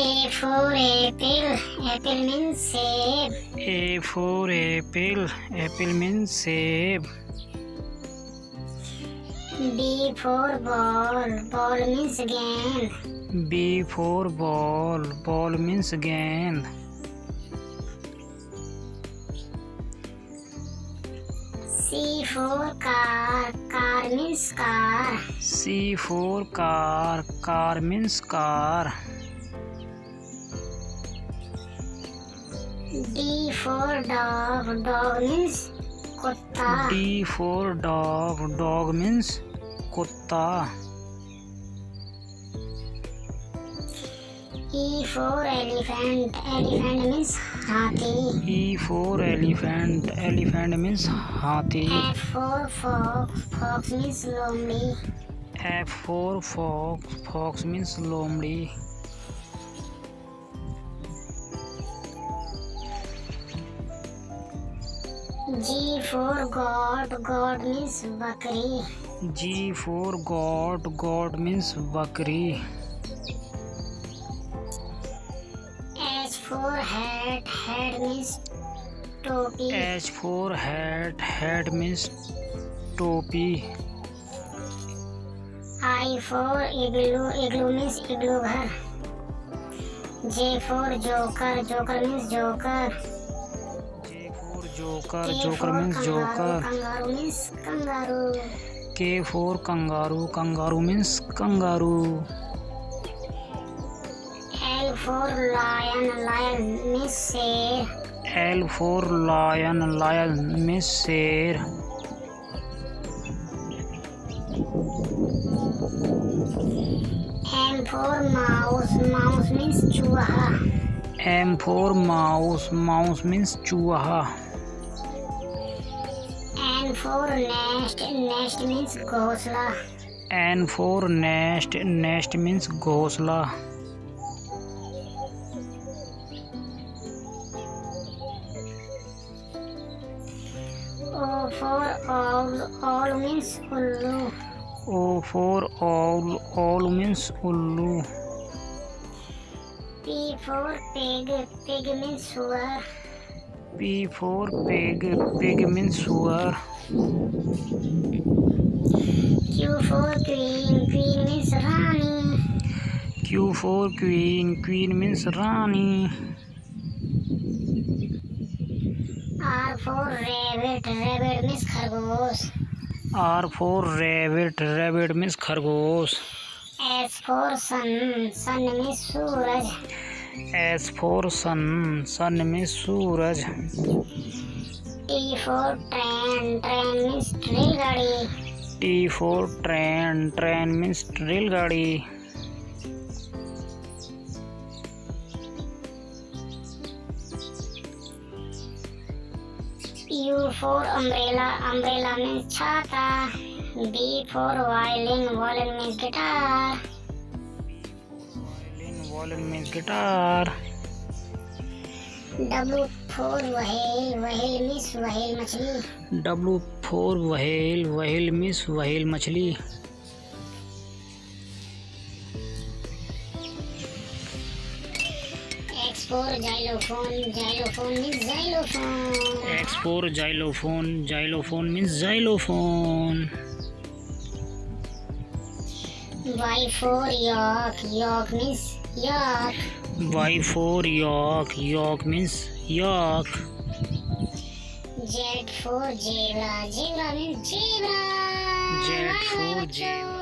A for apple, apple means save. A for apple, apple means save. B for ball, ball means game. B for ball, ball means game. C for car, car means car. C for car, car means car. D for dog, dog means kutta. D for dog, dog means kutta. E for elephant, elephant means hathi. E for elephant, elephant means hathi. F for fox, fox means lomdi. F for fox, fox means lomdi. G for god, god means bakri. G for God, God means bakri. H for hat, hat means topi. H for hat, hat means topi. I for igloo, igloo means igloo घर. J for joker, joker means joker. Joker joker means joker. K for kangaroo kangaroo means kangaroo. L for lion lion means शेर। M for mouse mouse means चूहा। M for mouse mouse means चूहा। N for nest. Nest means ghosla. N for nest. Nest means ghosla. O for all all means ullu. O for all all means ullu. P for pig. Pig means swa. P for pig. Pig means swa. Q for queen, queen means रानी. Q for queen, queen means रानी. R for rabbit, rabbit means खरगोश. R for rabbit, rabbit means खरगोश. S for sun, sun means सूरज. S for sun, sun means सूरज. T for train, train means रेलगाड़ी. T for train, train means रेलगाड़ी. U for umbrella, umbrella means छाता. V for violin, violin means guitar. Violin, violin means guitar. W for whale, whale means whale मछली. W for whale, whale means whale मछली. Xylophone, xylophone means xylophone. X for xylophone, xylophone means xylophone. Y for yak, yak means yak. Y for yak, yak means yak. Z for zebra, zebra means zebra. Z for zebra.